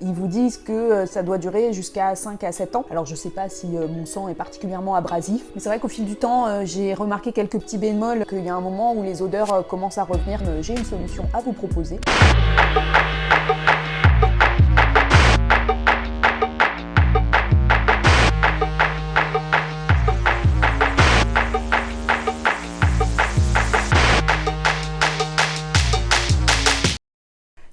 Ils vous disent que euh, ça doit durer jusqu'à 5 à 7 ans. Alors je sais pas si euh, mon sang est particulièrement abrasif, mais c'est vrai qu'au fil du temps, euh, j'ai remarqué quelques petits bémols, qu'il y a un moment où les odeurs commencent à revenir. J'ai une solution à vous proposer.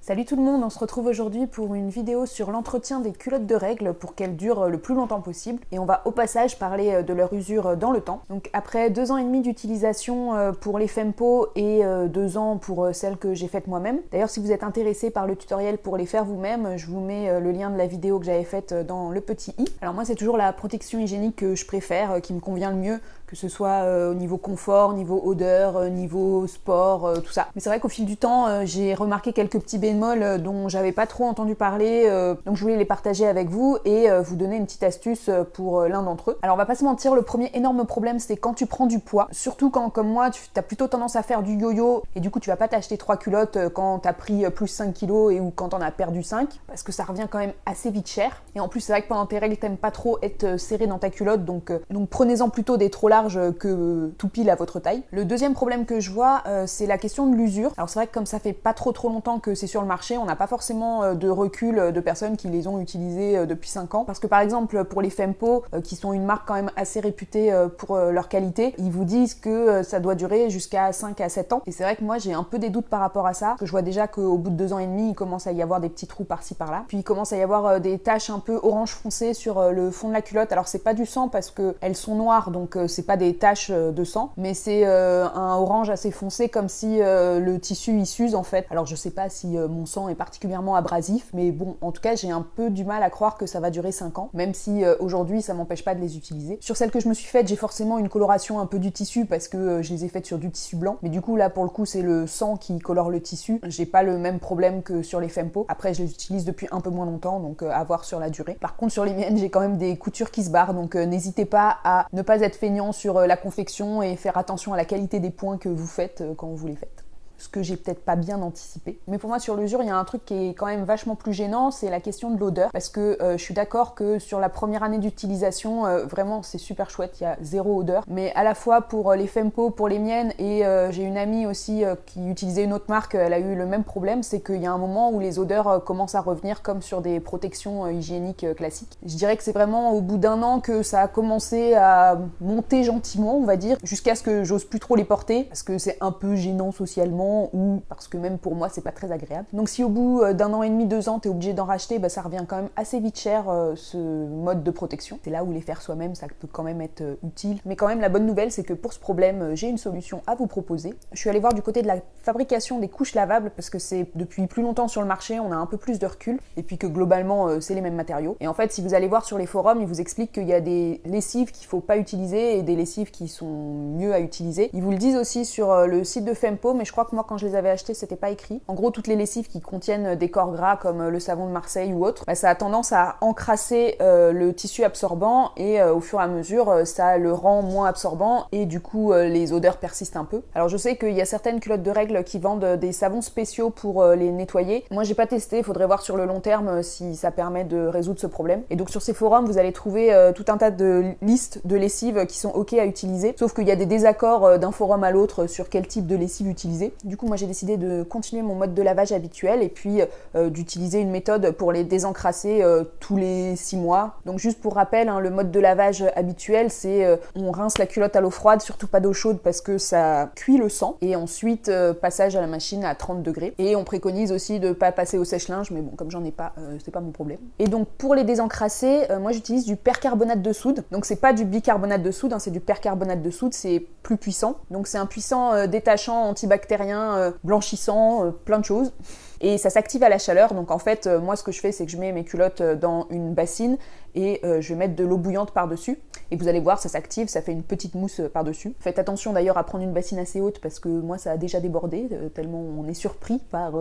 Salut tout le monde, on se retrouve aujourd'hui pour une vidéo sur l'entretien des culottes de règles pour qu'elles durent le plus longtemps possible et on va au passage parler euh, de leur usure dans le temps. Donc après deux ans et demi d'utilisation euh, pour les Fempo et euh, deux ans pour celles que j'ai faites moi-même. D'ailleurs si vous êtes intéressé par le tutoriel pour les faire vous-même, je vous mets le lien de la vidéo que j'avais faite dans le petit i. Alors moi c'est toujours la protection hygiénique que je préfère, qui me convient le mieux, que ce soit au niveau confort, niveau odeur, niveau sport, tout ça. Mais c'est vrai qu'au fil du temps j'ai remarqué quelques petits euh, dont j'avais pas trop entendu parler, euh, donc je voulais les partager avec vous et euh, vous donner une petite astuce pour l'un d'entre eux. Alors on va pas se mentir, le premier énorme problème c'est quand tu prends du poids, surtout quand comme moi tu as plutôt tendance à faire du yo-yo et du coup tu vas pas t'acheter trois culottes quand t'as pris plus 5 kilos et ou quand t'en as perdu 5 parce que ça revient quand même assez vite cher et en plus c'est vrai que pendant tes règles t'aimes pas trop être serré dans ta culotte donc, donc prenez-en plutôt des trop que tout pile à votre taille. Le deuxième problème que je vois c'est la question de l'usure. Alors c'est vrai que comme ça fait pas trop trop longtemps que c'est sur le marché, on n'a pas forcément euh, de recul euh, de personnes qui les ont utilisées euh, depuis 5 ans. Parce que par exemple, pour les Fempo, qui sont une marque quand même assez réputée pour leur qualité, ils vous disent que ça doit durer jusqu'à 5 à 7 ans. Et c'est vrai que moi, j'ai un peu des doutes par rapport à ça. Que je vois déjà qu'au bout de 2 ans et demi, il commence à y avoir des petits trous par-ci par-là. Puis il commence à y avoir des taches un peu orange foncé sur le fond de la culotte. Alors c'est pas du sang parce qu'elles sont noires, donc c'est pas des taches de sang, mais c'est un orange assez foncé comme si le tissu y s'use en fait. Alors je sais pas si mon sang est particulièrement abrasif, mais bon, en tout cas, j'ai un peu du mal à croire que ça va durer 5 ans, même si euh, aujourd'hui, ça m'empêche pas de les utiliser. Sur celles que je me suis faites, j'ai forcément une coloration un peu du tissu parce que euh, je les ai faites sur du tissu blanc, mais du coup, là, pour le coup, c'est le sang qui colore le tissu. J'ai pas le même problème que sur les Fempo. Après, je les utilise depuis un peu moins longtemps, donc euh, à voir sur la durée. Par contre, sur les miennes, j'ai quand même des coutures qui se barrent, donc n'hésitez pas à ne pas être feignant sur la confection et faire attention à la qualité des points que vous faites quand vous les faites ce que j'ai peut-être pas bien anticipé. Mais pour moi sur l'usure, il y a un truc qui est quand même vachement plus gênant, c'est la question de l'odeur. Parce que euh, je suis d'accord que sur la première année d'utilisation, euh, vraiment c'est super chouette, il y a zéro odeur. Mais à la fois pour euh, les Fempo, pour les miennes, et j'ai une amie aussi qui utilisait une autre marque, elle a eu le même problème, c'est qu'il y a un moment où les odeurs commencent à revenir comme sur des protections hygiéniques classiques. Je dirais que c'est vraiment au bout d'un an que ça a commencé à monter gentiment, on va dire, jusqu'à ce que j'ose plus trop les porter, parce que c'est un peu gênant socialement ou parce que même pour moi c'est pas très agréable. Donc si au bout euh, d'un an et demi, deux ans, t'es obligé d'en racheter, bah, ça revient quand même assez vite cher euh, ce mode de protection. C'est là où les faire soi-même, ça peut quand même être euh, utile. Mais quand même la bonne nouvelle c'est que pour ce problème, j'ai une solution à vous proposer. Je suis allée voir du côté de la fabrication des couches lavables parce que c'est depuis plus longtemps sur le marché, on a un peu plus de recul et puis que globalement c'est les mêmes matériaux. Et en fait si vous allez voir sur les forums, ils vous expliquent qu'il y a des lessives qu'il faut pas utiliser et des lessives qui sont mieux à utiliser. Ils vous le disent aussi sur le site de Fempo, mais je crois que moi, quand je les avais achetés, c'était pas écrit. En gros, toutes les lessives qui contiennent des corps gras, comme euh, le savon de Marseille ou autre, bah, ça a tendance à encrasser euh, le tissu absorbant et euh, au fur et à mesure, ça le rend moins absorbant et du coup, les odeurs persistent un peu. Alors, je sais qu'il y a certaines culottes de règles qui vendent des savons spéciaux pour les nettoyer. Moi, j'ai pas testé, faudrait voir sur le long terme si ça permet de résoudre ce problème. Et donc, sur ces forums, vous allez trouver tout un tas de listes de lessives qui sont ok à utiliser, sauf qu'il y a des désaccords d'un forum à l'autre sur quel type de lessive utiliser. Du coup, moi j'ai décidé de continuer mon mode de lavage habituel et puis euh, d'utiliser une méthode pour les désencrasser euh, tous les 6 mois. Donc juste pour rappel, hein, le mode de lavage habituel, c'est euh, on rince la culotte à l'eau froide, surtout pas d'eau chaude parce que ça cuit le sang. Et ensuite, passage à la machine à 30 degrés. Et on préconise aussi de pas passer au sèche-linge, mais bon, comme j'en ai pas, c'est pas mon problème. Et donc pour les désencrasser, moi j'utilise du percarbonate de soude. Donc c'est pas du bicarbonate de soude, hein, c'est du percarbonate de soude, c'est plus puissant. Donc c'est un puissant détachant antibactérien blanchissant, euh, plein de choses. Et ça s'active à la chaleur, donc en fait, euh, moi ce que je fais, c'est que je mets mes culottes euh, dans une bassine et je vais mettre de l'eau bouillante par-dessus. Et vous allez voir, ça s'active, ça fait une petite mousse par-dessus. Faites attention d'ailleurs à prendre une bassine assez haute parce que moi ça a déjà débordé, tellement on est surpris par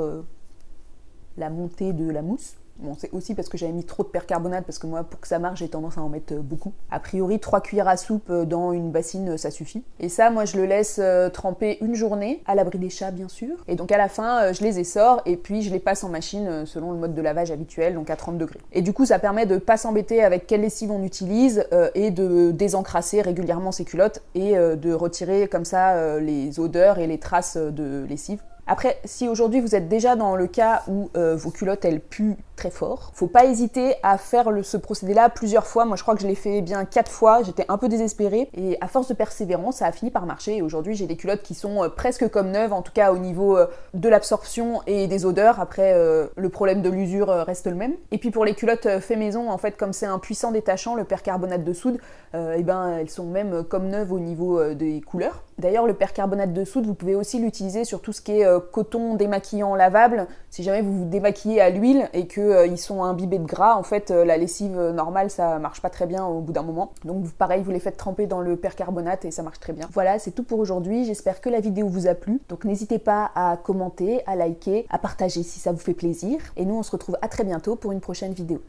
la montée de la mousse. Bon, c'est aussi parce que j'avais mis trop de percarbonate, parce que moi, pour que ça marche, j'ai tendance à en mettre beaucoup. A priori, 3 cuillères à soupe dans une bassine, ça suffit. Et ça, moi, je le laisse tremper une journée, à l'abri des chats, bien sûr. Et donc à la fin, je les essore et puis je les passe en machine selon le mode de lavage habituel, donc à 30 degrés. Et du coup, ça permet de pas s'embêter avec quelle lessive on utilise et de désencrasser régulièrement ses culottes et de retirer comme ça les odeurs et les traces de lessive. Après, si aujourd'hui vous êtes déjà dans le cas où euh, vos culottes elles puent très fort, faut pas hésiter à faire ce procédé-là plusieurs fois. Moi, je crois que je l'ai fait bien quatre fois. J'étais un peu désespérée et à force de persévérance, ça a fini par marcher. Et aujourd'hui, j'ai des culottes qui sont euh, presque comme neuves, en tout cas au niveau euh, de l'absorption et des odeurs. Après, le problème de l'usure reste le même. Et puis pour les culottes fait maison, en fait, comme c'est un puissant détachant, le percarbonate de soude, eh ben elles sont même comme neuves au niveau des couleurs. D'ailleurs, le percarbonate de soude, vous pouvez aussi l'utiliser sur tout ce qui est euh, coton démaquillant lavable. Si jamais vous vous démaquillez à l'huile et qu'ils euh, sont imbibés de gras, en fait, euh, la lessive normale, ça marche pas très bien au bout d'un moment. Donc, pareil, vous les faites tremper dans le percarbonate et ça marche très bien. Voilà, c'est tout pour aujourd'hui. J'espère que la vidéo vous a plu. Donc, n'hésitez pas à commenter, à liker, à partager si ça vous fait plaisir. Et nous, on se retrouve à très bientôt pour une prochaine vidéo.